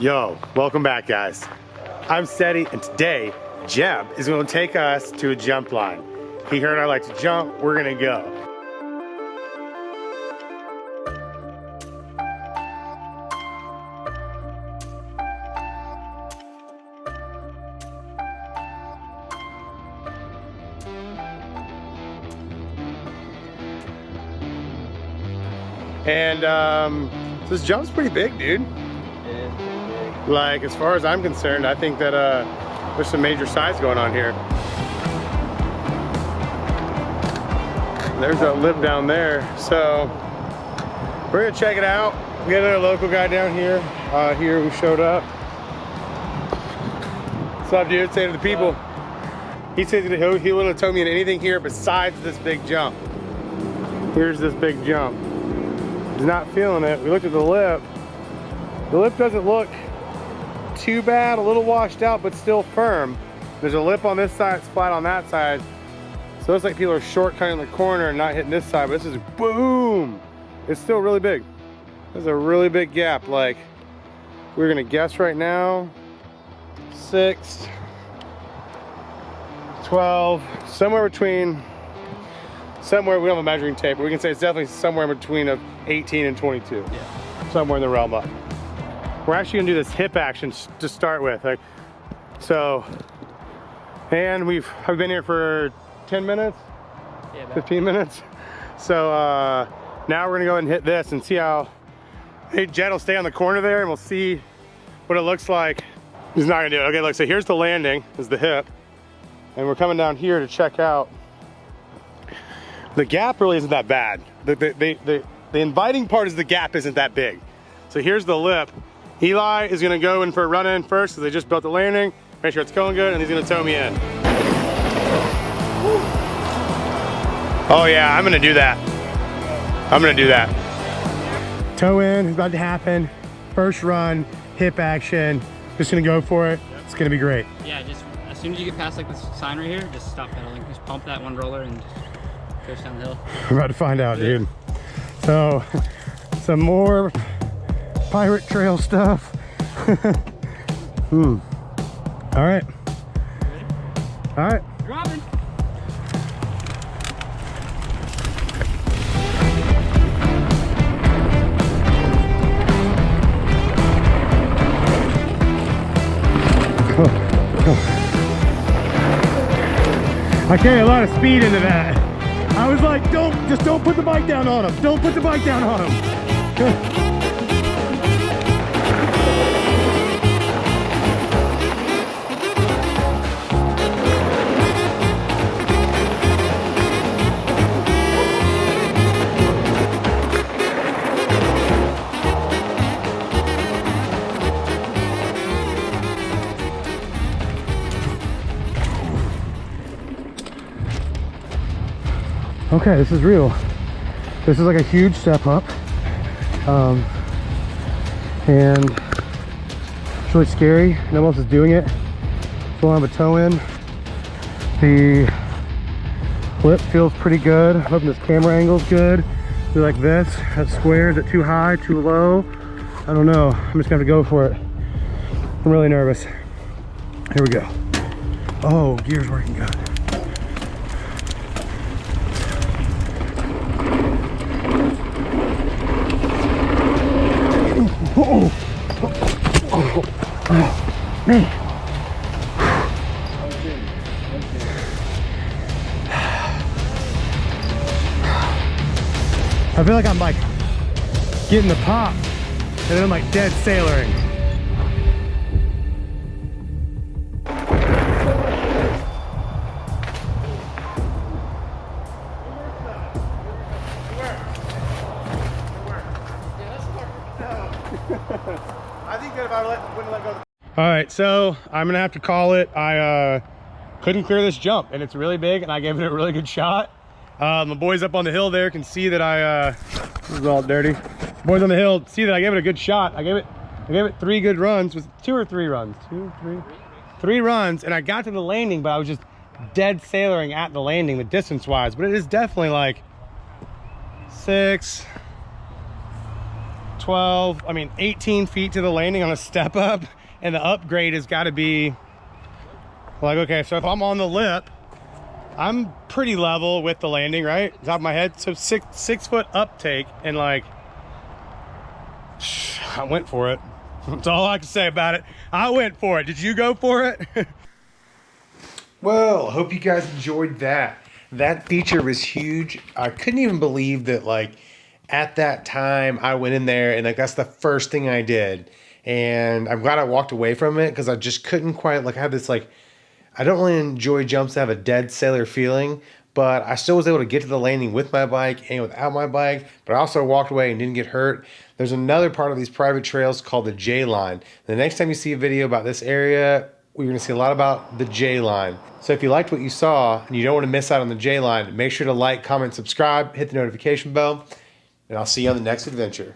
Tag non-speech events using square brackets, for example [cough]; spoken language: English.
Yo, welcome back guys. I'm Steady and today Jeb is gonna take us to a jump line. He heard I like to jump, we're gonna go. And um, this jump's pretty big, dude. Like, as far as I'm concerned, I think that uh, there's some major size going on here. There's a lip down there. So, we're gonna check it out. We got another local guy down here, uh, here who showed up. What's up, dude? Say to the people. He says that he, he wouldn't have told me anything here besides this big jump. Here's this big jump. He's not feeling it. We looked at the lip. The lip doesn't look too bad, a little washed out, but still firm. There's a lip on this side, it's flat on that side. So it's like people are shortcutting the corner and not hitting this side, but this is boom. It's still really big. There's a really big gap. Like, we're gonna guess right now, six, 12, somewhere between, somewhere, we don't have a measuring tape, but we can say it's definitely somewhere between of 18 and 22. Yeah. Somewhere in the realm of. We're actually gonna do this hip action to start with. Like, so, and we've, I've been here for 10 minutes, yeah, 15 minutes. So uh, now we're gonna go and hit this and see how, hey, Jed will stay on the corner there and we'll see what it looks like. He's not gonna do it. Okay, look, so here's the landing, is the hip. And we're coming down here to check out. The gap really isn't that bad. The, the, the, the, the inviting part is the gap isn't that big. So here's the lip. Eli is gonna go in for a run in first because they just built the landing, make sure it's going good, and he's gonna tow me in. Oh yeah, I'm gonna do that. I'm gonna do that. Tow in is about to happen. First run, hip action. Just gonna go for it. It's gonna be great. Yeah, just as soon as you get past like this sign right here, just stop pedaling. Just pump that one roller and just down the hill. [laughs] We're about to find out, dude. So, [laughs] some more pirate trail stuff. [laughs] hmm. All right. All right. Dropping. [laughs] I carry a lot of speed into that. I was like, don't, just don't put the bike down on him. Don't put the bike down on him. [laughs] okay this is real. This is like a huge step up. Um, and it's really scary. No one else is doing it. So I have a tow in. The flip feels pretty good. I'm hoping this camera angle is good. Do like this. That's square. Is it too high too low? I don't know. I'm just gonna have to go for it. I'm really nervous. Here we go. Oh gear's working good man. I feel like I'm like getting the pop and then I'm like dead sailoring. All right, so I'm gonna have to call it. I uh, couldn't clear this jump and it's really big and I gave it a really good shot. Uh, my boys up on the hill there can see that I, uh, this is all dirty. Boys on the hill see that I gave it a good shot. I gave it, I gave it three good runs, was two or three runs? Two, three, three runs and I got to the landing, but I was just dead sailoring at the landing, the distance wise, but it is definitely like six, 12, I mean 18 feet to the landing on a step up and the upgrade has got to be like, okay, so if I'm on the lip, I'm pretty level with the landing, right? Top of my head. So six, six foot uptake and like, [sighs] I went for it. [laughs] That's all I can say about it. I went for it. Did you go for it? [laughs] well, hope you guys enjoyed that. That feature was huge. I couldn't even believe that like at that time I went in there and like that's the first thing I did. And I'm glad I walked away from it because I just couldn't quite like I had this like I don't really enjoy jumps that have a dead sailor feeling, but I still was able to get to the landing with my bike and without my bike, but I also walked away and didn't get hurt. There's another part of these private trails called the J line. The next time you see a video about this area, we're gonna see a lot about the J line. So if you liked what you saw and you don't wanna miss out on the J line, make sure to like, comment, subscribe, hit the notification bell, and I'll see you on the next adventure.